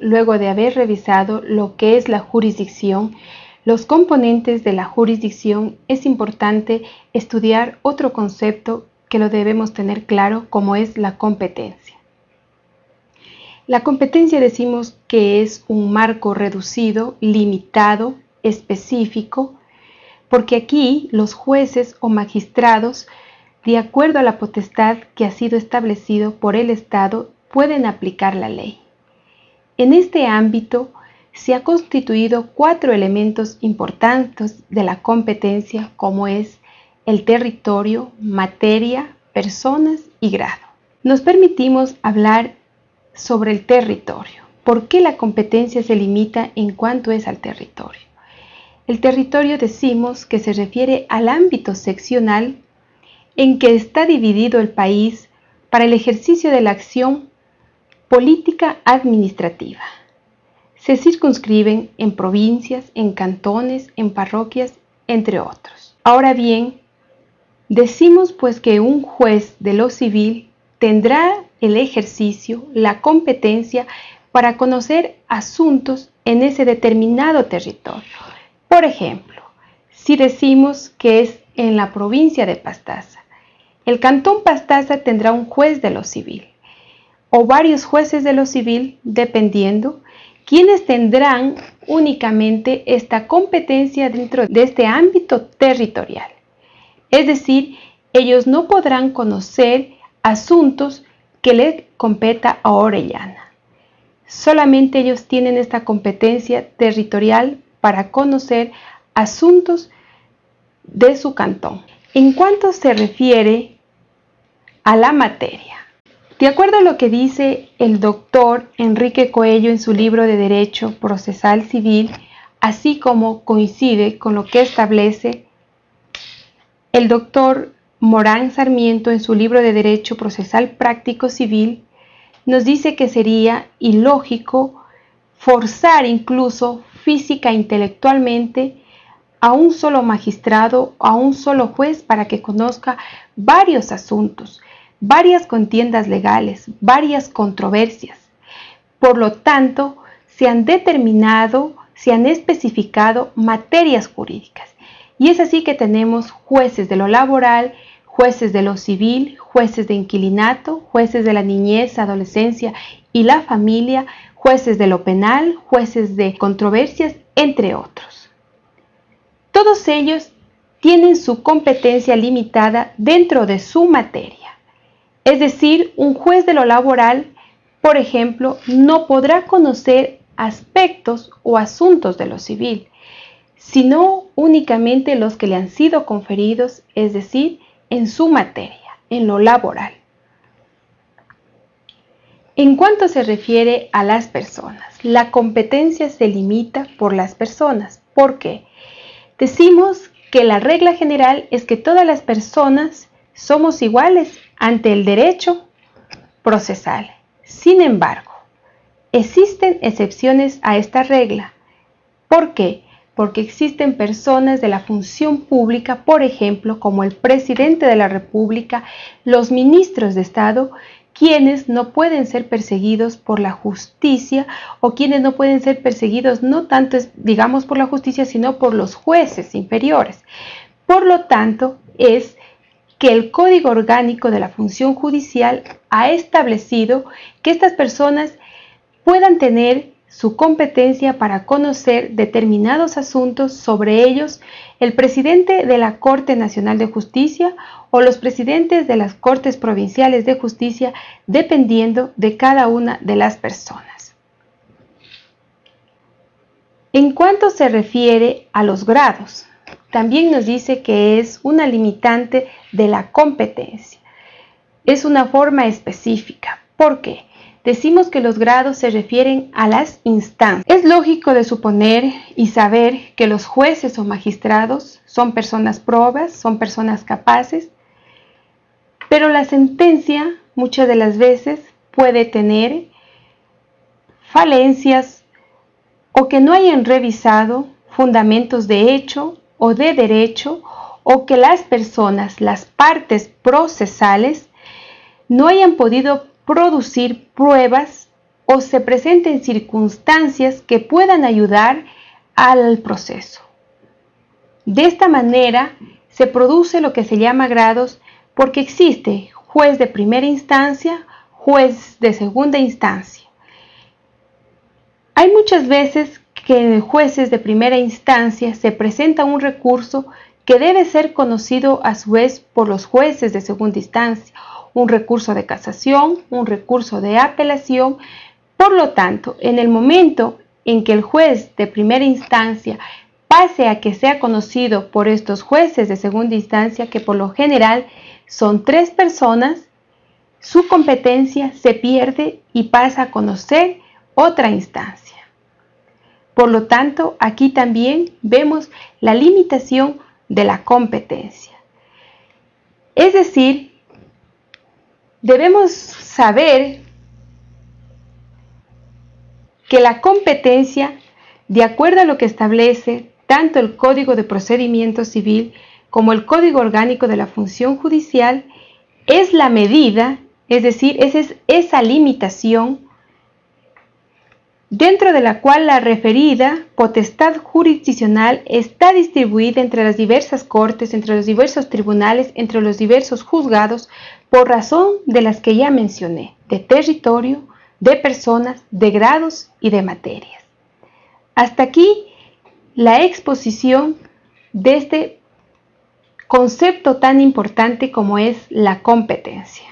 luego de haber revisado lo que es la jurisdicción, los componentes de la jurisdicción, es importante estudiar otro concepto que lo debemos tener claro como es la competencia. La competencia decimos que es un marco reducido, limitado, específico, porque aquí los jueces o magistrados, de acuerdo a la potestad que ha sido establecido por el Estado, pueden aplicar la ley. En este ámbito se ha constituido cuatro elementos importantes de la competencia como es el territorio, materia, personas y grado. Nos permitimos hablar sobre el territorio. ¿Por qué la competencia se limita en cuanto es al territorio? El territorio decimos que se refiere al ámbito seccional en que está dividido el país para el ejercicio de la acción política administrativa. Se circunscriben en provincias, en cantones, en parroquias, entre otros. Ahora bien, decimos pues que un juez de lo civil tendrá el ejercicio, la competencia para conocer asuntos en ese determinado territorio. Por ejemplo, si decimos que es en la provincia de Pastaza, el cantón Pastaza tendrá un juez de lo civil o varios jueces de lo civil, dependiendo, quienes tendrán únicamente esta competencia dentro de este ámbito territorial. Es decir, ellos no podrán conocer asuntos que le competa a Orellana. Solamente ellos tienen esta competencia territorial para conocer asuntos de su cantón. En cuanto se refiere a la materia, de acuerdo a lo que dice el doctor Enrique Coello en su libro de Derecho Procesal Civil, así como coincide con lo que establece el doctor Morán Sarmiento, en su libro de Derecho Procesal Práctico Civil, nos dice que sería ilógico forzar incluso física e intelectualmente a un solo magistrado o a un solo juez para que conozca varios asuntos, varias contiendas legales, varias controversias. Por lo tanto, se han determinado, se han especificado materias jurídicas. Y es así que tenemos jueces de lo laboral, jueces de lo civil, jueces de inquilinato, jueces de la niñez, adolescencia y la familia, jueces de lo penal, jueces de controversias, entre otros. Todos ellos tienen su competencia limitada dentro de su materia. Es decir, un juez de lo laboral, por ejemplo, no podrá conocer aspectos o asuntos de lo civil, sino únicamente los que le han sido conferidos, es decir, en su materia, en lo laboral. En cuanto se refiere a las personas, la competencia se limita por las personas. ¿Por qué? Decimos que la regla general es que todas las personas somos iguales ante el derecho procesal. Sin embargo, existen excepciones a esta regla. ¿Por qué? porque existen personas de la función pública, por ejemplo, como el presidente de la República, los ministros de Estado, quienes no pueden ser perseguidos por la justicia o quienes no pueden ser perseguidos no tanto, digamos, por la justicia, sino por los jueces inferiores. Por lo tanto, es que el Código Orgánico de la Función Judicial ha establecido que estas personas puedan tener su competencia para conocer determinados asuntos sobre ellos el presidente de la Corte Nacional de Justicia o los presidentes de las Cortes Provinciales de Justicia, dependiendo de cada una de las personas. En cuanto se refiere a los grados, también nos dice que es una limitante de la competencia. Es una forma específica. ¿Por qué? decimos que los grados se refieren a las instancias. Es lógico de suponer y saber que los jueces o magistrados son personas probas, son personas capaces, pero la sentencia muchas de las veces puede tener falencias o que no hayan revisado fundamentos de hecho o de derecho o que las personas, las partes procesales, no hayan podido producir pruebas o se presenten circunstancias que puedan ayudar al proceso. De esta manera se produce lo que se llama grados porque existe juez de primera instancia, juez de segunda instancia. Hay muchas veces que en jueces de primera instancia se presenta un recurso que debe ser conocido a su vez por los jueces de segunda instancia, un recurso de casación, un recurso de apelación. Por lo tanto, en el momento en que el juez de primera instancia pase a que sea conocido por estos jueces de segunda instancia, que por lo general son tres personas, su competencia se pierde y pasa a conocer otra instancia. Por lo tanto, aquí también vemos la limitación de la competencia. Es decir, debemos saber que la competencia, de acuerdo a lo que establece tanto el Código de Procedimiento Civil como el Código Orgánico de la Función Judicial, es la medida, es decir, es esa limitación dentro de la cual la referida potestad jurisdiccional está distribuida entre las diversas cortes, entre los diversos tribunales, entre los diversos juzgados, por razón de las que ya mencioné, de territorio, de personas, de grados y de materias. Hasta aquí la exposición de este concepto tan importante como es la competencia.